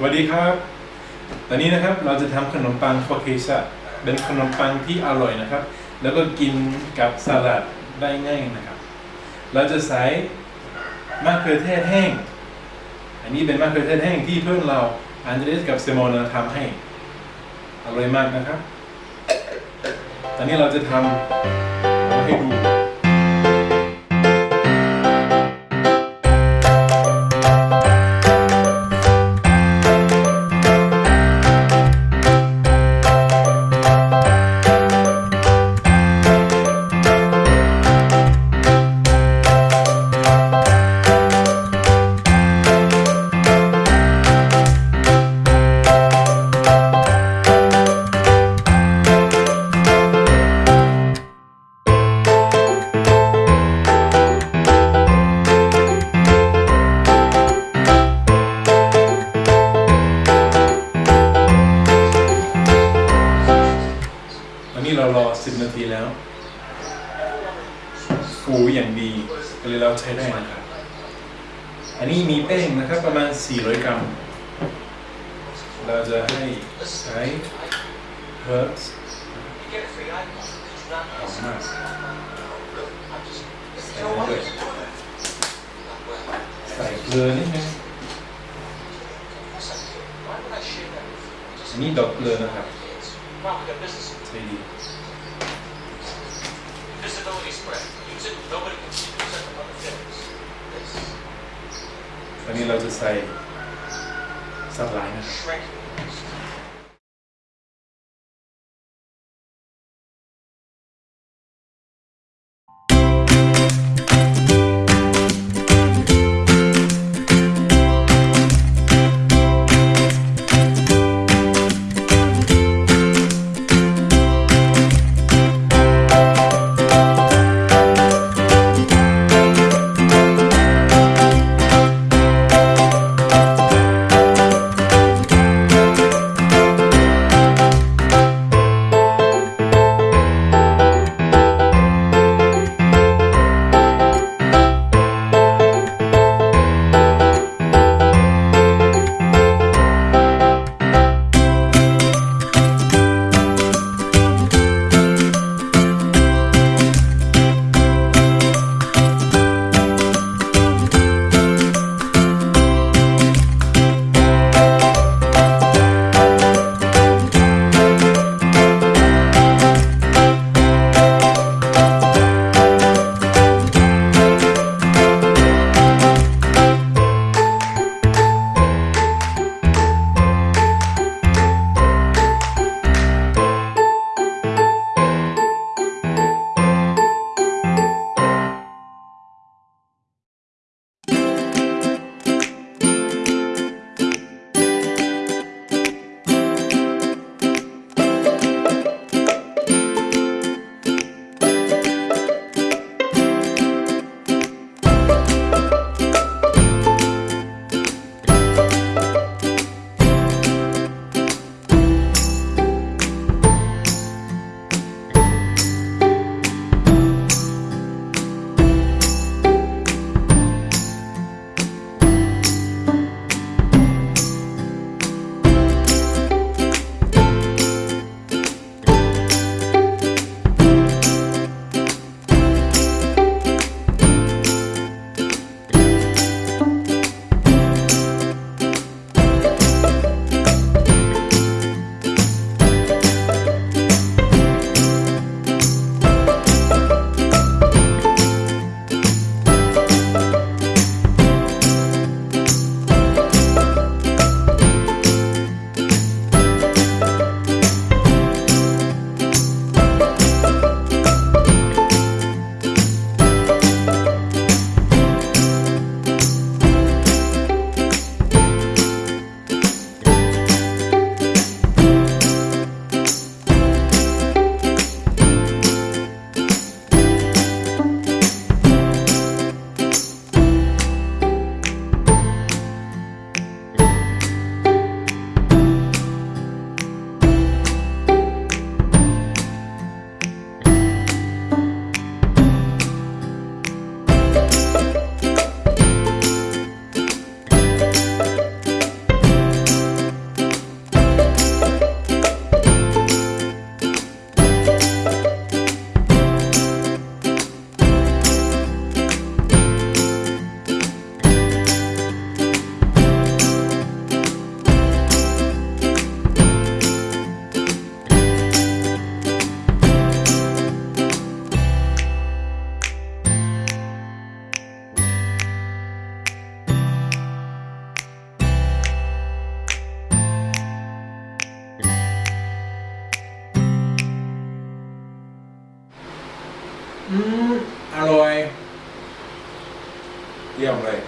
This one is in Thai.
สวัสดีครับ ตอนนี้นะครับเราจะทำขนมปังฟอเคชะเป็นขนมปังที่อร่อยนะครับ แล้วก็กินกับสลัดได้ง่ายนะครับ เราจะใส่มะเขือเทศแห้ง อันนี้เป็นมะเขือเทศแห้งที่เพื่อนเราอันเดรสกับเซมอนทำให้ อร่อยมากนะครับ ตอนนี้เราจะทำมาให้ดู เรารอ10นาทีแล้ว ฟูอย่างดีก็เลยเราใช้ได้นะครับ อันนี้มีแป้งนะครับประมาณ 400 กรัม เราจะให้ใช้ herbs หอมมากใส่ด้วยใส่เกลือนิดนึงอันนี้ดอกเกลือนะครับ ใช่ดี Visibility spread. Use it. Nobody can see you set up other things. This ตอนนี้เราจะใส่สับหลายนะครับ shrinking. อร่อย เยี่ยมเลย